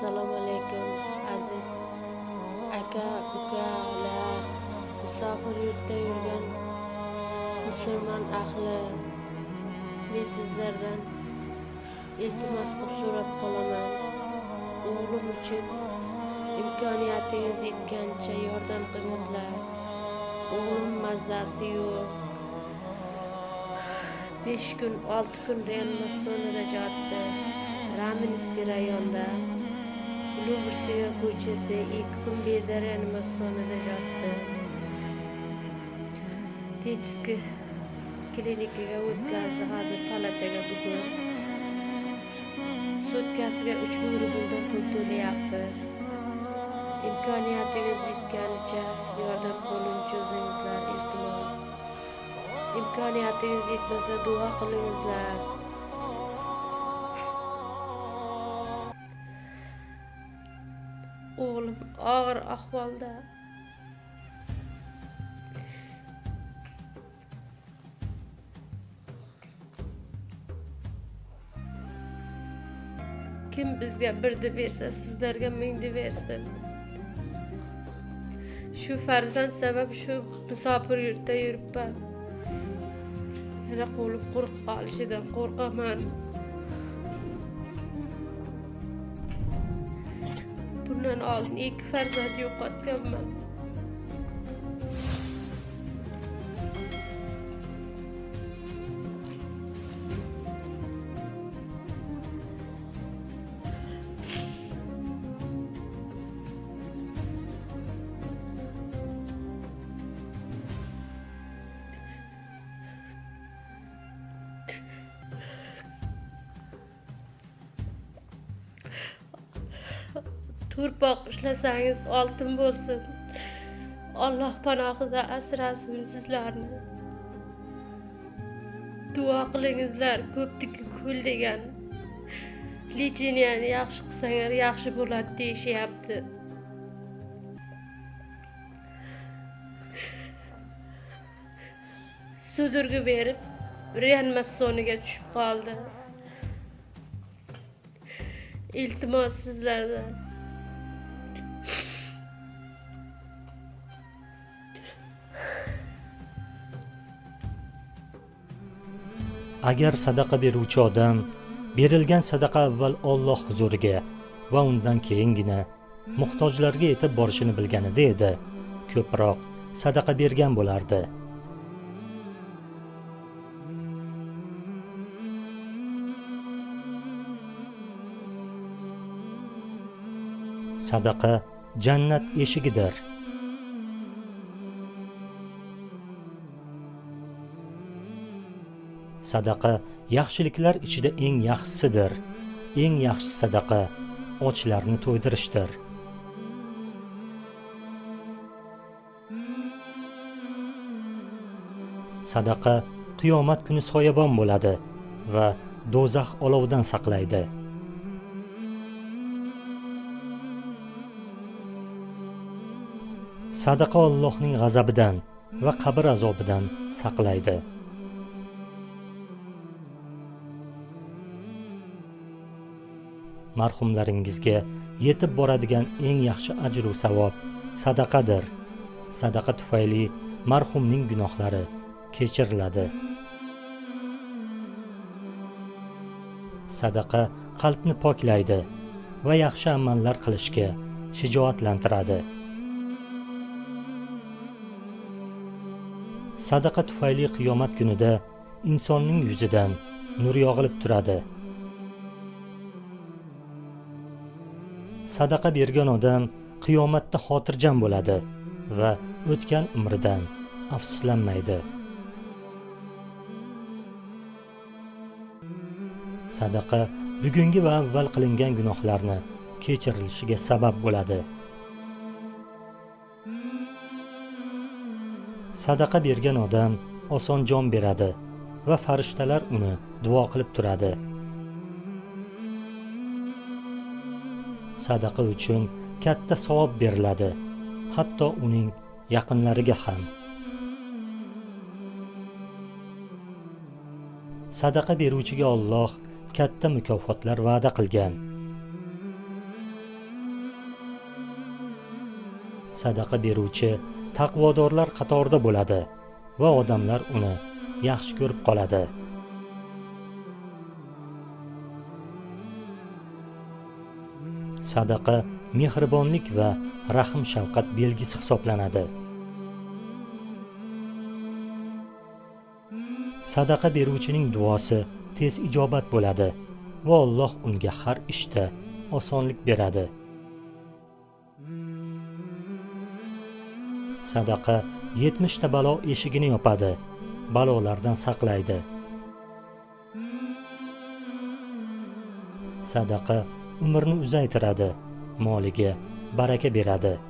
assalomu alaykum aziz. Aka ukalar musofir yurtda yurgan musulmon ahli men sizlardan iltimos qilib so'rab qolaman. O'g'lim uchun imkoniyatingiz yetgancha yordam qilingizlar. O'g'lim mazasi yo'q. Besh kun olti kun reanimatsiyonada yotdi raminskiy rayonida lubrsiga ko'chirdi. Ikki kun bu yerda yotdi. Tetiski klinikaga o'tkazdi. Hozir palataga bugun sutkasiga uch ming rubldan pul to'layapmiz. Imkoniyatingiz yetganicha yordam qo'lini cho'zingizlar iltimos. Imkoniyatingiz yetmasa duo qilingizlar. Og'ir ahvolda. Kim bizga birni bersa sizlarga mingni bersin. Shu farzand sabab shu musofir yurtda yuribman. Yana qo'lib qo'rqib qolishidan qo'rqaman. Bundan oldin ikki farzand yo'qotganman to'rpoq ishlasangiz oltin bo'lsin. Alloh panohida asrasin sizlarni. Duo qilingizlar ko'pniki ko'l degan. Lecheniyani yaxshi qilsanglar yaxshi bo'ladi deyishyapti. Sudurgi berib reanimatsioniga tushib qoldi. Iltimos sizlardan. Agar sadaqa beruvchi odam berilgan sadaqa avval Alloh huzuriga va undan keyingina muhtojlarga yetib borishini bilganida edi ko'proq sadaqa bergan bo'lardi. Sadaqa jannat eshigidir. Sadaqa yaxshiliklar ichida eng yaxshisidir. Eng yaxshi sadaqa ochlarni to'ydirishdir. Sadaqa qiyomat kuni soyabon bo'ladi va do'zax olovidan saqlaydi. Sadaqa Allohning g'azabidan va qabr azobidan saqlaydi. Marhumlaringizga yetib boradigan eng yaxshi ajru savob sadaqadir. Sadaqa tufayli marhumning gunohlari kechiriladi. Sadaqa qalbni poklaydi va yaxshi amallar qilishga shijoatlantiradi. Sadaqa tufayli qiyomat kunida insonning yuzidan nur yog'ilib turadi. Sadaqa bergan odam qiyomatda xotirjam bo'ladi va o'tgan umridan afsuslanmaydi. Sadaqa bugungi va avval qilingan gunohlarni kechirilishiga sabab bo'ladi. Sadaqa bergan odam oson jon beradi va farishtalar uni duo qilib turadi. sadaqa uchun katta savob beriladi hatto uning yaqinlariga ham. Sadaqa beruvchiga olloh katta mukofotlar va'da qilgan. Sadaqa beruvchi taqvodorlar qatorida bo'ladi va odamlar uni yaxshi ko'rib qoladi. Sadaqa mehribonlik va rahm shafqat belgisi hisoblanadi. Sadaqa beruvchining duosi tez ijobat bo'ladi va Alloh unga har ishda osonlik beradi. Sadaqa 70 ta balo eshigini yopadi balolardan saqlaydi. Sadaqa umrni uzaytiradi moliga baraka beradi.